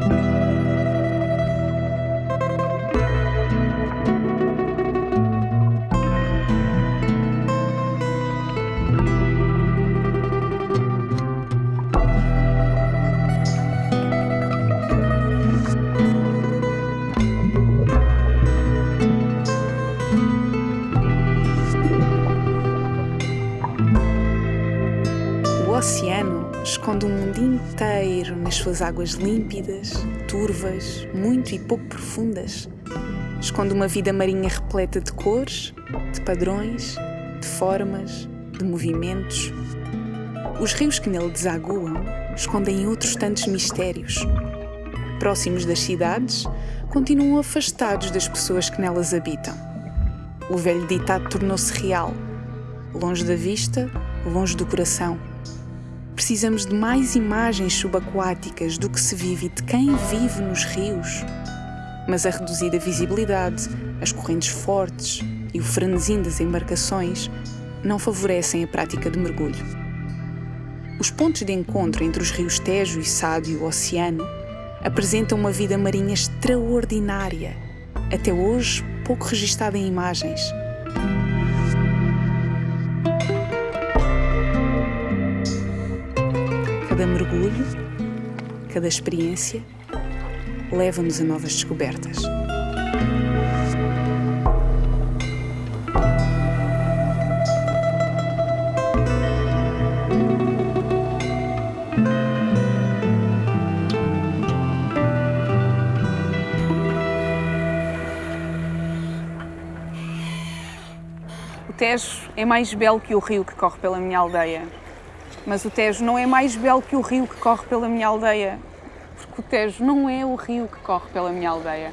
esconde o nas suas águas límpidas, turvas, muito e pouco profundas. Esconde uma vida marinha repleta de cores, de padrões, de formas, de movimentos. Os rios que nele desaguam escondem outros tantos mistérios. Próximos das cidades, continuam afastados das pessoas que nelas habitam. O velho ditado tornou-se real. Longe da vista, longe do coração Precisamos de mais imagens subaquáticas do que se vive e de quem vive nos rios. Mas a reduzida visibilidade, as correntes fortes e o frenesim das embarcações não favorecem a prática de mergulho. Os pontos de encontro entre os rios Tejo e Sado e o oceano apresentam uma vida marinha extraordinária, até hoje pouco registada em imagens. Cada mergulho, cada experiência, leva-nos a novas descobertas. O Tejo é mais belo que o rio que corre pela minha aldeia. Mas o Tejo não é mais belo que o rio que corre pela minha aldeia, porque o Tejo não é o rio que corre pela minha aldeia.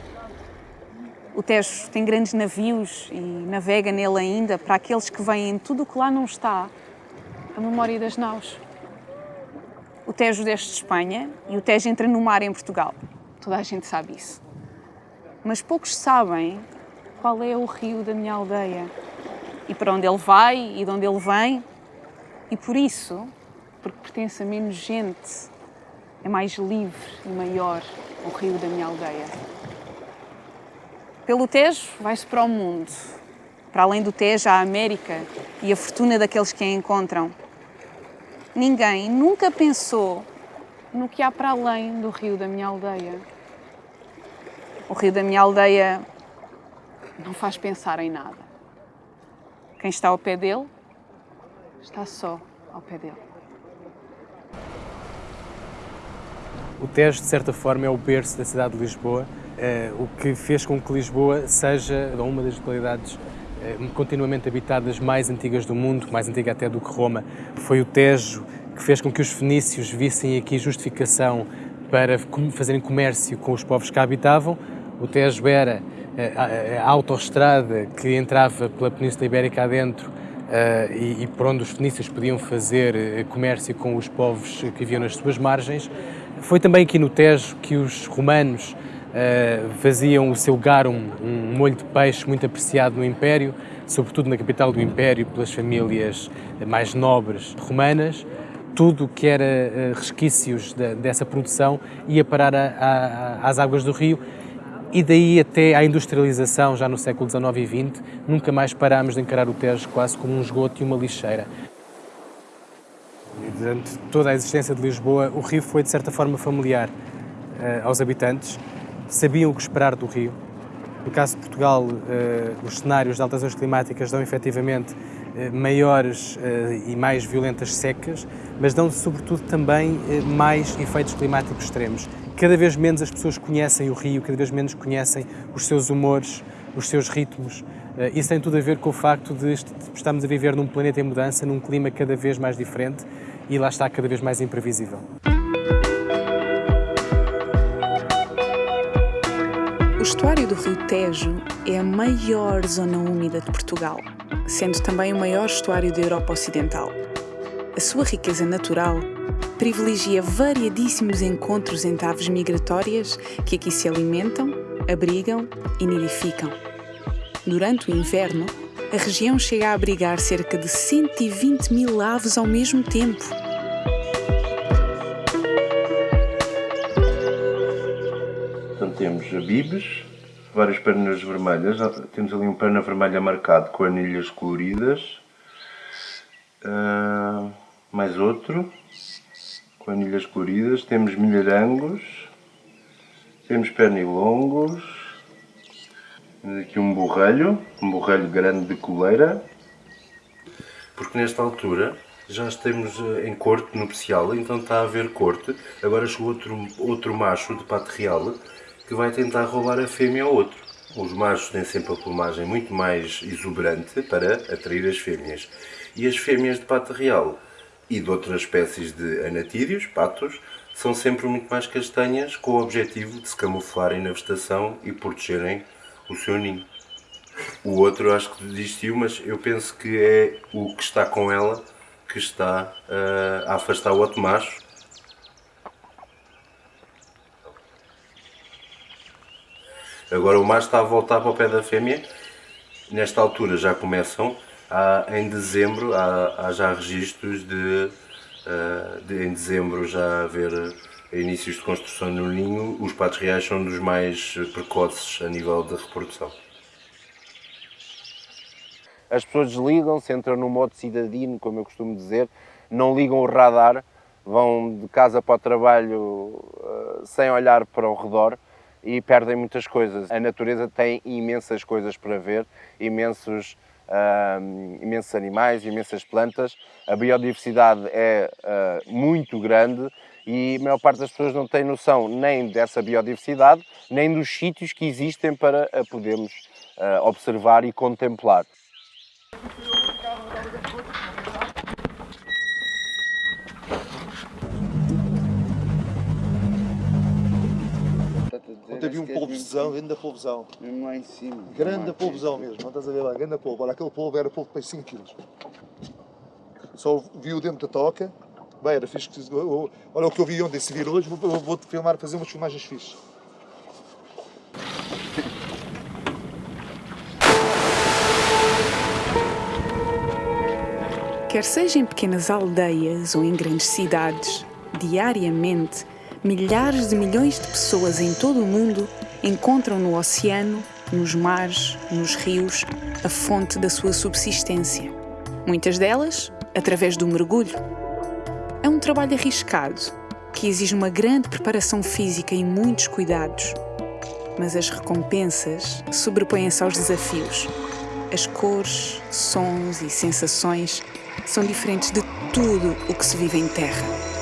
O Tejo tem grandes navios e navega nele ainda para aqueles que veem tudo o que lá não está, a memória das naus. O Tejo desce de Espanha e o Tejo entra no mar em Portugal. Toda a gente sabe isso. Mas poucos sabem qual é o rio da minha aldeia e para onde ele vai e de onde ele vem. E por isso, porque pertence a menos gente, é mais livre e maior o rio da minha aldeia. Pelo Tejo vai-se para o mundo. Para além do Tejo, a América e a fortuna daqueles que a encontram. Ninguém nunca pensou no que há para além do rio da minha aldeia. O rio da minha aldeia não faz pensar em nada. Quem está ao pé dele está só ao pé dele. O Tejo, de certa forma, é o berço da cidade de Lisboa, eh, o que fez com que Lisboa seja uma das localidades eh, continuamente habitadas mais antigas do mundo, mais antiga até do que Roma. Foi o Tejo que fez com que os fenícios vissem aqui justificação para fazerem comércio com os povos que habitavam. O Tejo era eh, a autoestrada que entrava pela Península Ibérica adentro e, por onde os fenícios podiam fazer comércio com os povos que viviam nas suas margens. Foi também aqui no Tejo que os romanos uh, faziam o seu garum, um molho de peixe muito apreciado no Império, sobretudo na capital do Império, pelas famílias mais nobres romanas. Tudo que era resquícios de, dessa produção ia parar a, a, às águas do rio e daí até à industrialização, já no século XIX e XX, nunca mais parámos de encarar o Tejo quase como um esgoto e uma lixeira. Durante toda a existência de Lisboa, o rio foi de certa forma familiar uh, aos habitantes, sabiam o que esperar do rio. No caso de Portugal, uh, os cenários de alterações climáticas dão efetivamente uh, maiores e mais violentas secas, mas dão sobretudo também mais efeitos climáticos extremos cada vez menos as pessoas conhecem o rio, cada vez menos conhecem os seus humores, os seus ritmos. Eh, isso tem tudo a ver com o facto de estamos a viver num planeta em mudança, num clima cada vez mais diferente e lá está cada vez mais imprevisível. O estuário do Rio Tejo é a maior zona úmida de Portugal, sendo também o maior estuário da Europa Ocidental. A sua riqueza natural privilegia variadíssimos encontros entre aves migratórias que aqui se alimentam, abrigam e nidificam. Durante o inverno, a região chega a abrigar cerca de 120 mil aves ao mesmo tempo. temos bibes, várias pernas vermelhas. Temos ali um perna vermelha marcado com anilhas coloridas. Uh, mais outro com anilhas coloridas. Temos milharangos. Temos pernilongos. Temos aqui um borrelho, um borrelho grande de coleira. Porque nesta altura já estamos eh, em corte nupcial, então está a haver corte. Agora chegou outro, outro macho de pato real que vai tentar roubar a fêmea ao outro. Os machos têm sempre a plumagem muito mais exuberante para atrair as fêmeas. E as fêmeas de pato real e de outras espécies de anatídeos, patos, são sempre muito mais castanhas com o objetivo de se camuflarem na vegetação e protegerem o seu ninho. O outro acho que desistiu, mas eu penso que é o que está com ela que está uh, a afastar o outro macho. Agora o macho está a voltar para o pé da fêmea. Nesta altura já começam, há, em dezembro, há, há já registros de, uh, de, em dezembro já haver inícios de construção no ninho. Os patos reais são dos mais precoces a nível de reprodução as pessoas desligam-se, entram no modo cidadino, como eu costumo dizer, não ligam o radar, vão de casa para o trabalho uh, sem olhar para o redor e perdem muitas coisas. A natureza tem imensas coisas para ver, imensos, uh, imensos animais, imensas plantas. A biodiversidade é uh, muito grande e a maior parte das pessoas não tem noção nem dessa biodiversidade, nem dos sítios que existem para a podermos observar e contemplar. Ontem vi um polvozão, grande polvozão. Mesmo lá em cima. Grande polvozão mesmo, não estás a ver lá, grande polvo. Olha, aquele polvo era polvo para 5 kg. Só vi o dentro da toca. Bem, era fixe. Olha o que eu vi ontem, se vir hoje, vou-te vou filmar, fazer umas filmagens fixes. Quer seja em pequenas aldeias ou em grandes cidades, diariamente, milhares de milhões de pessoas em todo o mundo encontram no oceano, nos mares, nos rios, a fonte da sua subsistência. Muitas delas através do mergulho. É um trabalho arriscado, que exige uma grande preparação física e muitos cuidados. Mas as recompensas sobrepõem-se aos desafios. As cores, sons e sensações são diferentes de tudo o que se vive em terra.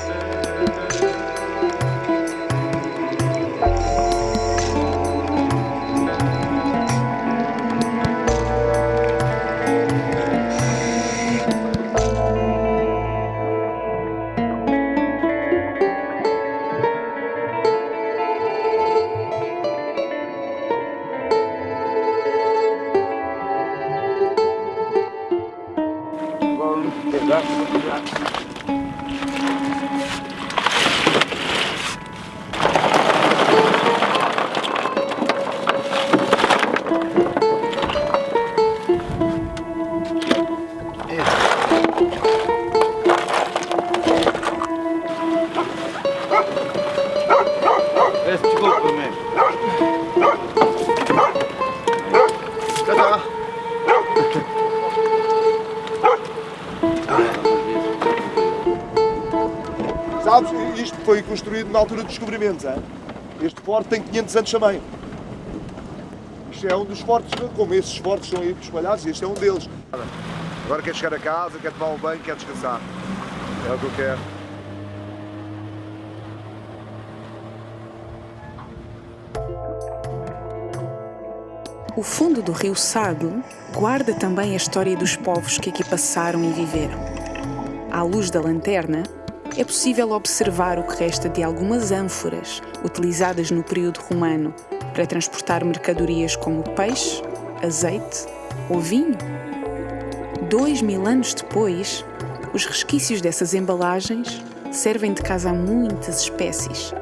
Na altura dos descobrimentos. Hein? Este forte tem 500 anos também. Isto é um dos fortes, como esses fortes estão aí espalhados, este é um deles. Agora quer chegar a casa, quer tomar um banho, quer descansar. É o que eu quero. O fundo do rio Sado guarda também a história dos povos que aqui passaram e viveram. À luz da lanterna, é possível observar o que resta de algumas ânforas utilizadas no período romano para transportar mercadorias como peixe, azeite ou vinho. Dois mil anos depois, os resquícios dessas embalagens servem de casa a muitas espécies.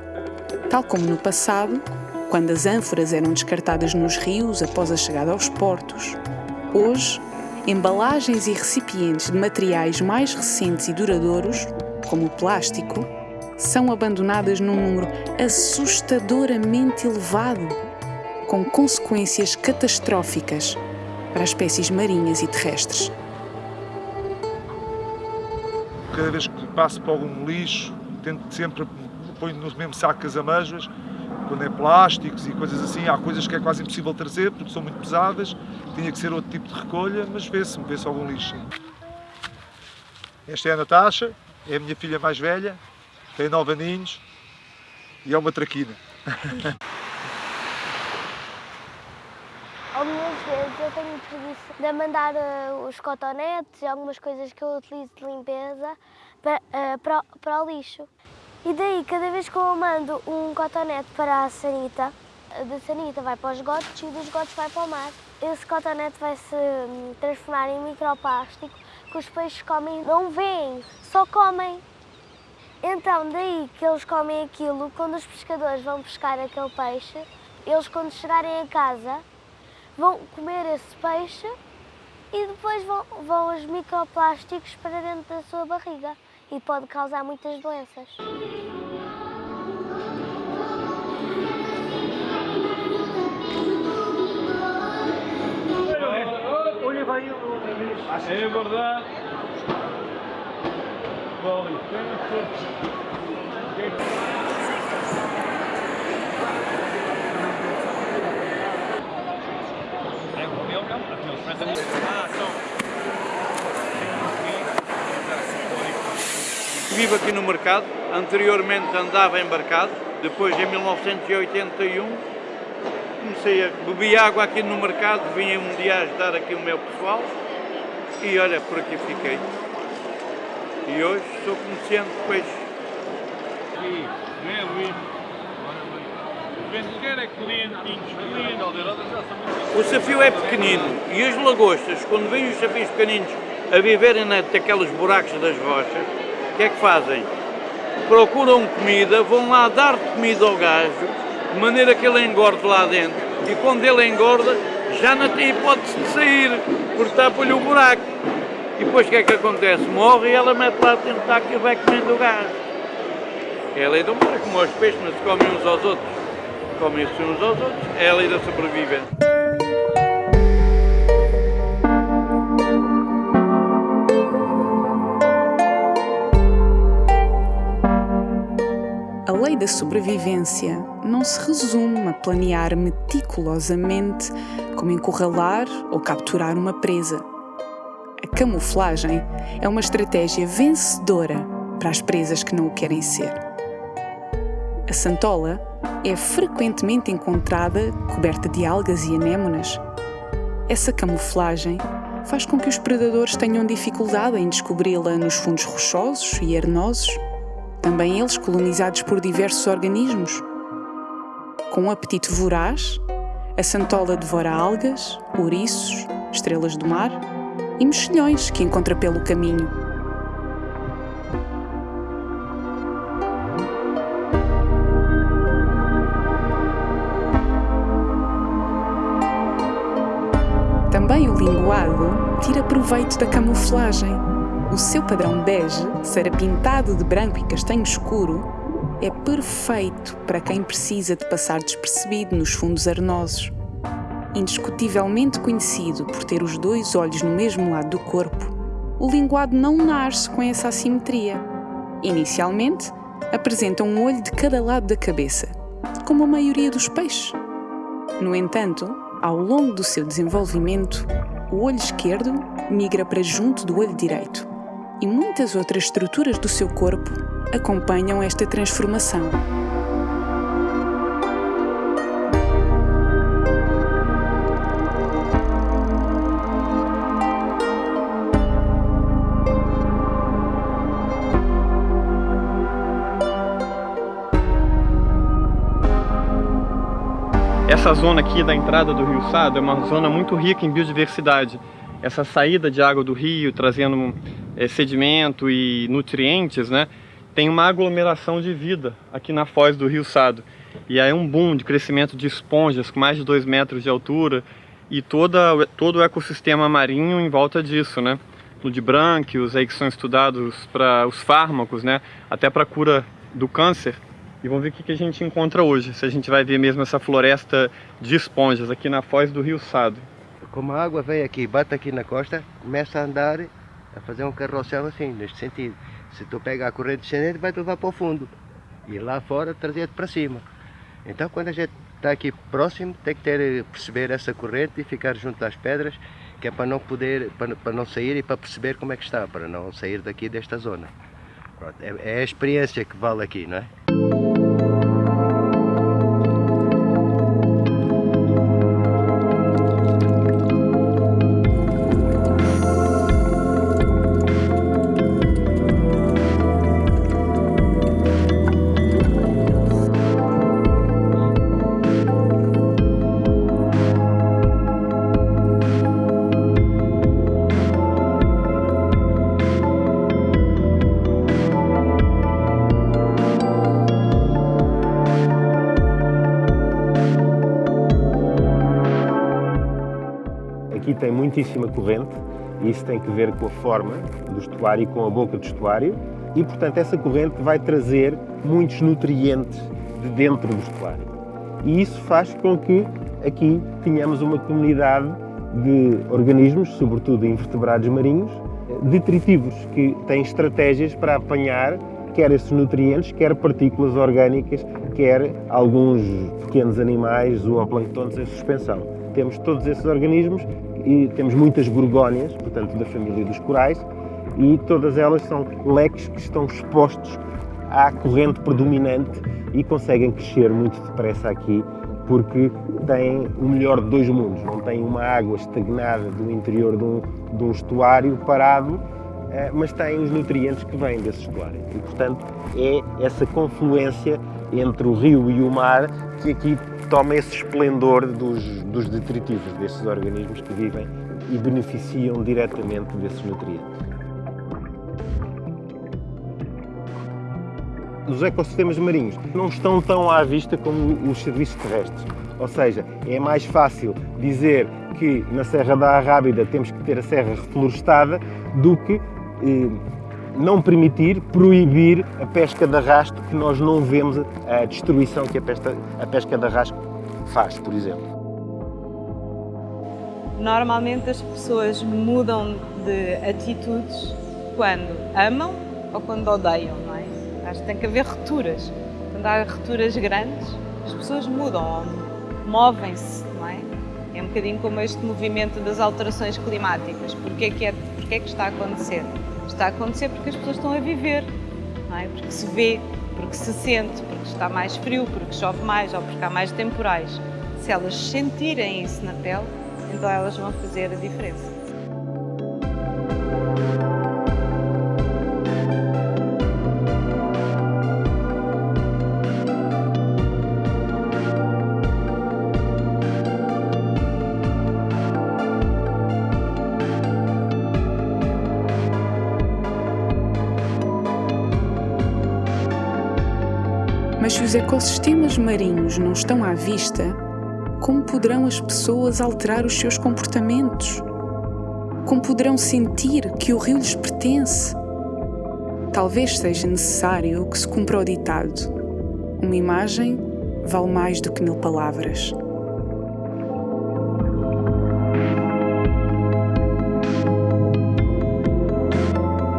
Tal como no passado, quando as ânforas eram descartadas nos rios após a chegada aos portos, hoje, embalagens e recipientes de materiais mais recentes e duradouros como o plástico, são abandonadas num número assustadoramente elevado, com consequências catastróficas para as espécies marinhas e terrestres. Cada vez que passo por algum lixo, tento sempre ponho no mesmo saco as amêijoas, quando é plásticos e coisas assim, há coisas que é quase impossível trazer porque são muito pesadas, tinha que ser outro tipo de recolha, mas vê-se, vê-se algum lixo. Esta é a Natasha, é a minha filha mais velha, tem nove aninhos e é uma traquina. Algumas vezes eu tenho preguiça de mandar uh, os cotonetes e algumas coisas que eu utilizo de limpeza para, uh, para, para o lixo. E daí, cada vez que eu mando um cotonete para a sanita, da sanita vai para os esgotos e dos esgotos vai para o mar. Esse cotonete vai se hum, transformar em microplástico que os peixes comem, não veem, só comem. Então, daí que eles comem aquilo, quando os pescadores vão pescar aquele peixe, eles quando chegarem a casa vão comer esse peixe e depois vão, vão os microplásticos para dentro da sua barriga e pode causar muitas doenças. Vai outra vez. É verdade. Com Vivo aqui no mercado, anteriormente andava embarcado, depois em 1981 comecei a beber água aqui no mercado, vinha um dia ajudar aqui o meu pessoal e olha, por aqui fiquei. E hoje sou comerciante de peixe. O desafio é pequenino e as lagostas, quando vêm os safios pequeninos a viverem naqueles buracos das rochas, o que é que fazem? Procuram comida, vão lá dar comida ao gajo, de maneira que ele engorde lá dentro. E quando ele engorda, já não tem hipótese de sair, porque tapa-lhe o buraco. E depois o que é que acontece? Morre e ela mete lá dentro da e vai comendo o gajo. É a lei do mar, como os peixes não se comem uns aos outros. Comem-se uns aos outros. É a lei da sobrevivência. lei da sobrevivência não se resume a planear meticulosamente como encurralar ou capturar uma presa. A camuflagem é uma estratégia vencedora para as presas que não o querem ser. A santola é frequentemente encontrada coberta de algas e anémonas. Essa camuflagem faz com que os predadores tenham dificuldade em descobri-la nos fundos rochosos e arenosos também eles colonizados por diversos organismos. Com um apetite voraz, a santola devora algas, ouriços, estrelas do mar e mexilhões que encontra pelo caminho. Também o linguado tira proveito da camuflagem o seu padrão bege, ser pintado de branco e castanho escuro, é perfeito para quem precisa de passar despercebido nos fundos arenosos. Indiscutivelmente conhecido por ter os dois olhos no mesmo lado do corpo, o linguado não nasce com essa assimetria. Inicialmente, apresenta um olho de cada lado da cabeça, como a maioria dos peixes. No entanto, ao longo do seu desenvolvimento, o olho esquerdo migra para junto do olho direito e muitas outras estruturas do seu corpo acompanham esta transformação. Essa zona aqui da entrada do Rio Sado é uma zona muito rica em biodiversidade. Essa saída de água do rio, trazendo é, sedimento e nutrientes, né, tem uma aglomeração de vida aqui na foz do Rio Sado. E aí um boom de crescimento de esponjas com mais de 2 metros de altura e toda, todo o ecossistema marinho em volta disso, né? Ludibrânquios aí que são estudados para os fármacos, né? Até para cura do câncer e vamos ver o que a gente encontra hoje, se a gente vai ver mesmo essa floresta de esponjas aqui na foz do Rio Sado. Como a água vem aqui, bate aqui na costa, começa a andar, a fazer um carrossel assim, neste sentido. Se tu pega a corrente descendente, vai levar para o fundo. E lá fora, trazer para cima. Então, quando a gente está aqui próximo, tem que ter, perceber essa corrente e ficar junto às pedras, que é para não poder, para, para não sair e para perceber como é que está, para não sair daqui desta zona. Pronto, é, é a experiência que vale aqui, não é? Tem muitíssima corrente e isso tem que ver com a forma do estuário e com a boca do estuário e, portanto, essa corrente vai trazer muitos nutrientes de dentro do estuário. E isso faz com que aqui tenhamos uma comunidade de organismos, sobretudo invertebrados marinhos, detritivos, que têm estratégias para apanhar quer esses nutrientes, quer partículas orgânicas, quer alguns pequenos animais, zooplânctons em suspensão. Temos todos esses organismos e temos muitas gorgónias, portanto da família dos corais, e todas elas são leques que estão expostos à corrente predominante e conseguem crescer muito depressa aqui porque têm o melhor de dois mundos. Não têm uma água estagnada do interior de um, de um estuário parado, eh, mas têm os nutrientes que vêm desse estuário. E, portanto, é essa confluência entre o rio e o mar que aqui toma esse esplendor dos, dos detritivos, desses organismos que vivem e beneficiam diretamente desses nutrientes. Os ecossistemas marinhos não estão tão à vista como os serviços terrestres. Ou seja, é mais fácil dizer que na Serra da Arrábida temos que ter a serra reflorestada do que eh, não permitir, proibir a pesca de arrasto, que nós não vemos a destruição que a pesca, a pesca de arrasto faz, por exemplo. Normalmente as pessoas mudam de atitudes quando amam ou quando odeiam, não é? Acho que tem que haver rupturas. Quando há rupturas grandes, as pessoas mudam, movem-se, não é? É um bocadinho como este movimento das alterações climáticas. Porquê que, é, porquê que está a acontecer? Está a acontecer porque as pessoas estão a viver, não é? Porque se vê, porque se sente, porque está mais frio, porque chove mais ou porque há mais temporais. Se elas sentirem isso na pele, então elas vão fazer a diferença. Os ecossistemas marinhos não estão à vista, como poderão as pessoas alterar os seus comportamentos? Como poderão sentir que o rio lhes pertence? Talvez seja necessário que se cumpra o ditado: uma imagem vale mais do que mil palavras.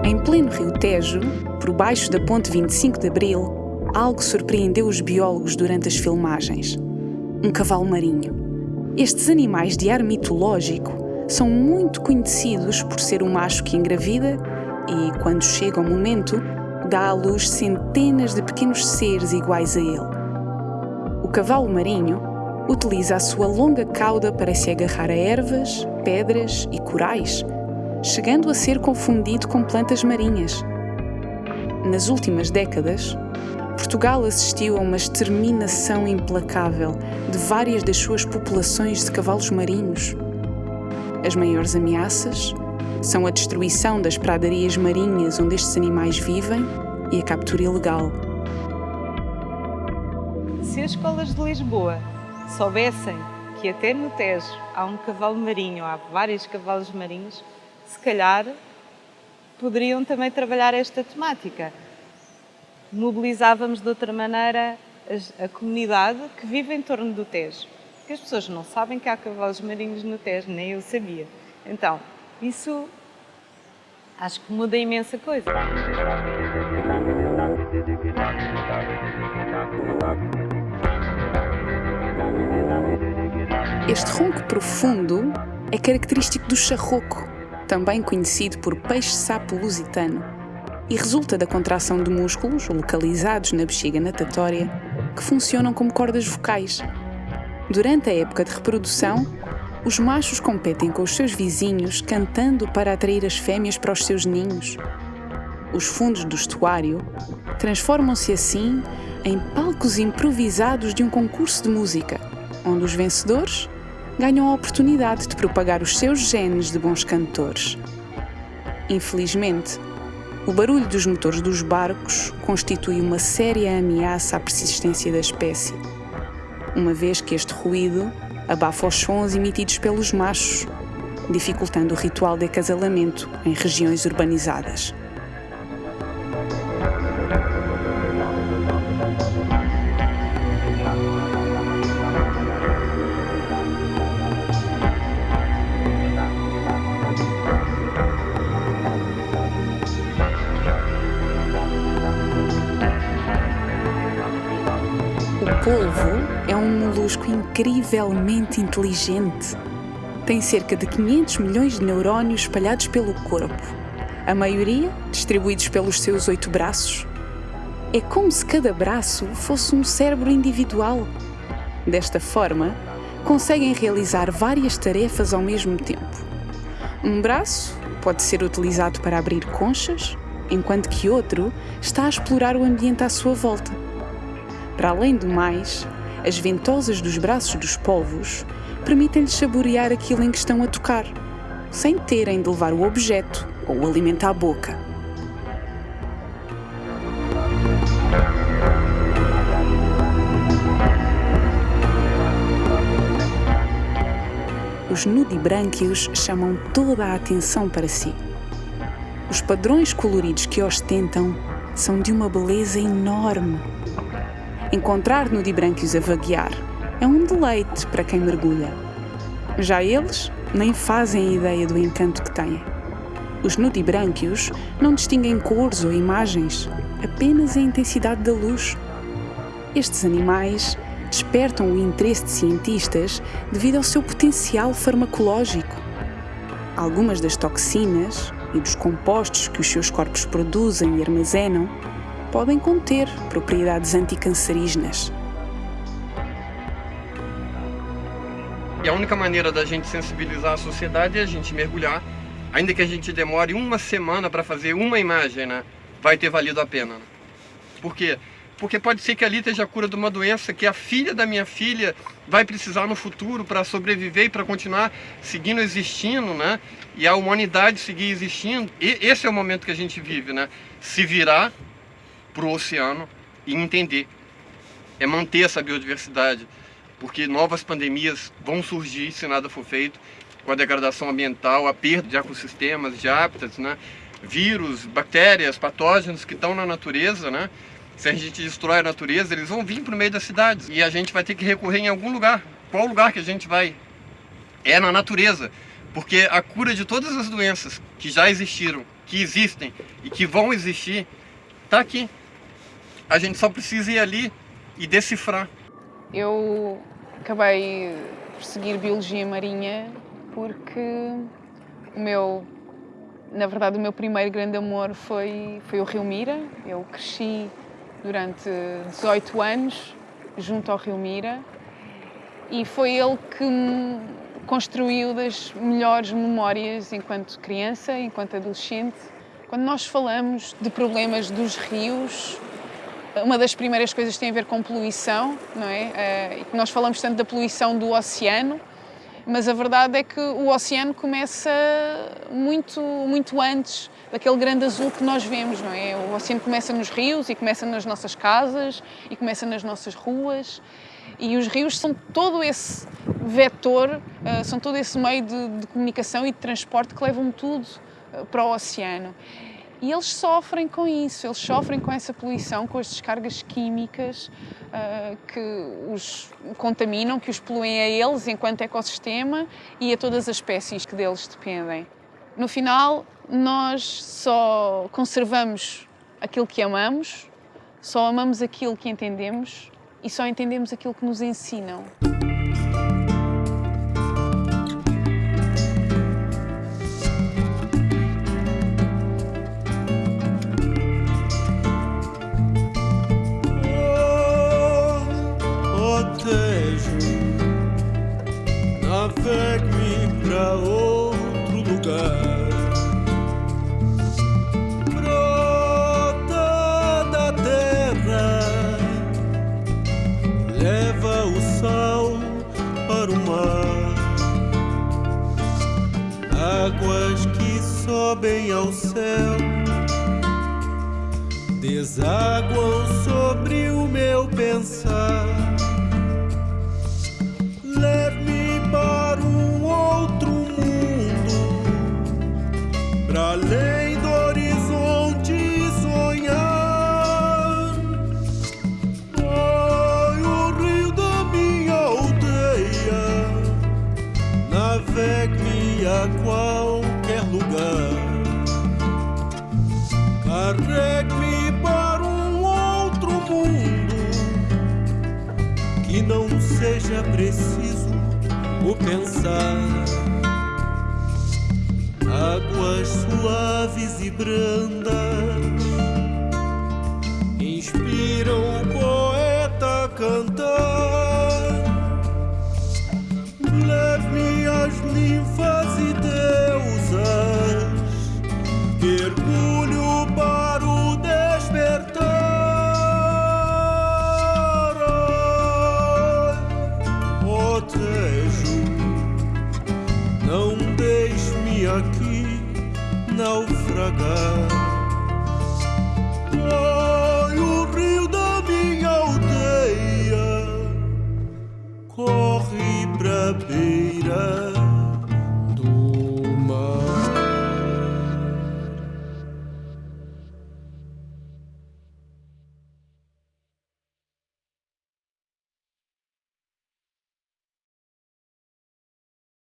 Em pleno Rio Tejo, por baixo da Ponte 25 de Abril, algo surpreendeu os biólogos durante as filmagens. Um cavalo marinho. Estes animais de ar mitológico são muito conhecidos por ser o macho que engravida e, quando chega o momento, dá à luz centenas de pequenos seres iguais a ele. O cavalo marinho utiliza a sua longa cauda para se agarrar a ervas, pedras e corais, chegando a ser confundido com plantas marinhas. Nas últimas décadas, Portugal assistiu a uma exterminação implacável de várias das suas populações de cavalos marinhos. As maiores ameaças são a destruição das pradarias marinhas onde estes animais vivem e a captura ilegal. Se as escolas de Lisboa soubessem que até no Tejo há um cavalo marinho, há vários cavalos marinhos, se calhar poderiam também trabalhar esta temática mobilizávamos de outra maneira a, comunidade que vive em torno do Tejo. Porque as pessoas não sabem que há cavalos marinhos no Tejo, nem eu sabia. Então, isso acho que muda imensa coisa. Este ronco profundo é característico do charroco, também conhecido por peixe-sapo lusitano, e resulta da contração de músculos localizados na bexiga natatória que funcionam como cordas vocais. Durante a época de reprodução, os machos competem com os seus vizinhos cantando para atrair as fêmeas para os seus ninhos. Os fundos do estuário transformam-se assim em palcos improvisados de um concurso de música, onde os vencedores ganham a oportunidade de propagar os seus genes de bons cantores. Infelizmente, o barulho dos motores dos barcos constitui uma séria ameaça à persistência da espécie, uma vez que este ruído abafa os sons emitidos pelos machos, dificultando o ritual de acasalamento em regiões urbanizadas. Incrivelmente inteligente. Tem cerca de 500 milhões de neurónios espalhados pelo corpo, a maioria distribuídos pelos seus oito braços. É como se cada braço fosse um cérebro individual. Desta forma, conseguem realizar várias tarefas ao mesmo tempo. Um braço pode ser utilizado para abrir conchas, enquanto que outro está a explorar o ambiente à sua volta. Para além do mais, as ventosas dos braços dos polvos permitem-lhes saborear aquilo em que estão a tocar, sem terem de levar o objeto ou o alimento à boca. Os nudibrânquios chamam toda a atenção para si. Os padrões coloridos que ostentam são de uma beleza enorme. Encontrar nudibrânquios a vaguear é um deleite para quem mergulha. Já eles nem fazem ideia do encanto que têm. Os nudibrânquios não distinguem cores ou imagens, apenas a intensidade da luz. Estes animais despertam o interesse de cientistas devido ao seu potencial farmacológico. Algumas das toxinas e dos compostos que os seus corpos produzem e armazenam podem conter propriedades anticancerígenas. E a única maneira da gente sensibilizar a sociedade é a gente mergulhar, ainda que a gente demore uma semana para fazer uma imagem, né? Vai ter valido a pena. Né? Por quê? Porque pode ser que ali esteja a cura de uma doença que a filha da minha filha vai precisar no futuro para sobreviver e para continuar seguindo existindo, né? E a humanidade seguir existindo. E esse é o momento que a gente vive, né? Se virar para o oceano e entender. É manter essa biodiversidade porque novas pandemias vão surgir se nada for feito, com a degradação ambiental, a perda de ecossistemas, de hábitats, né? vírus, bactérias, patógenos que estão na natureza, né? Se a gente destrói a natureza, eles vão vir para o meio das cidades e a gente vai ter que recorrer em algum lugar. Qual lugar que a gente vai? É na natureza, porque a cura de todas as doenças que já existiram, que existem e que vão existir, está aqui. A gente só precisa ir ali e decifrar. Eu acabei por seguir Biologia Marinha porque o meu, na verdade, o meu primeiro grande amor foi, foi o Rio Mira. Eu cresci durante 18 anos junto ao Rio Mira e foi ele que me construiu das melhores memórias enquanto criança, enquanto adolescente. Quando nós falamos de problemas dos rios, uma das primeiras coisas tem a ver com poluição, não é? Uh, nós falamos tanto da poluição do oceano, mas a verdade é que o oceano começa muito, muito antes daquele grande azul que nós vemos, não é? O oceano começa nos rios e começa nas nossas casas e começa nas nossas ruas e os rios são todo esse vetor, uh, são todo esse meio de, de, comunicação e de transporte que levam tudo uh, para o oceano. E eles sofrem com isso, eles sofrem com essa poluição, com as descargas químicas uh, que os contaminam, que os poluem a eles enquanto ecossistema e a todas as espécies que deles dependem. No final, nós só conservamos aquilo que amamos, só amamos aquilo que entendemos e só entendemos aquilo que nos ensinam. Sobem ao céu, desaguam sobre o meu pensar. Seja preciso o pensar. Águas suaves e brandas inspiram